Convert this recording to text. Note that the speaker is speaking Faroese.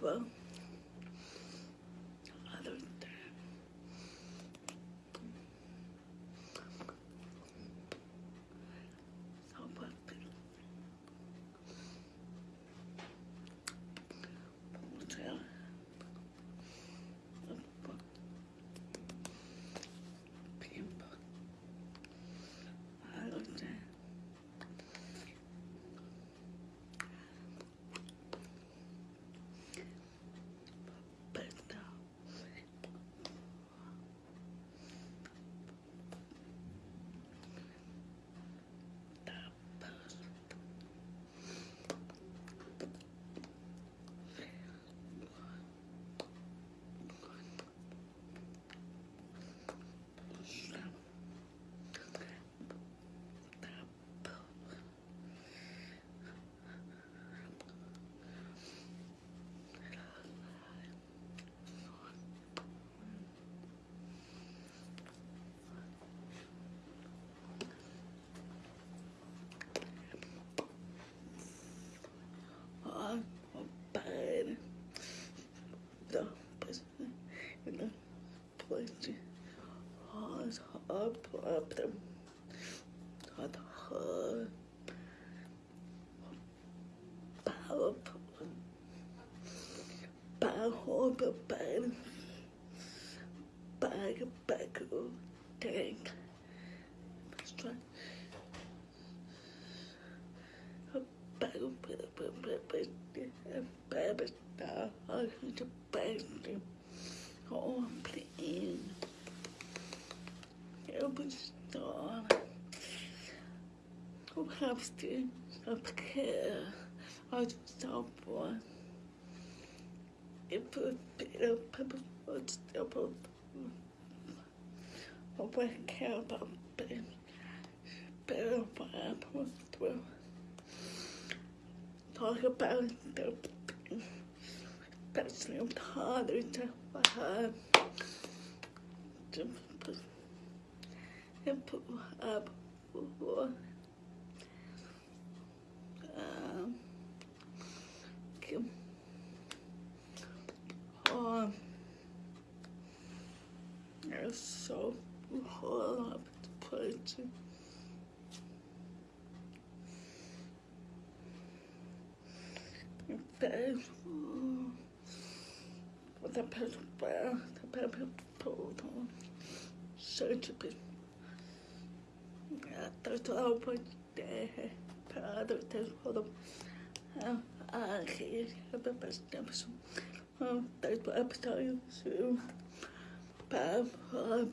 Well. the person in the place has a problem with her powerful powerful bag bag bag tank strong bag bag bag bag bag bag bag bag open. Oh, please. Open store. Who helps to care? I just stop one. It put a pepper foot stop up. I won't care about being better for apples to talk about the personeel kadrete waar heb heb kim um er so hard up to put Thank you. the person where the person pulled on surgery. After 12 months, they had a test for them. I had the best episode. That's what I'm telling you. But I'm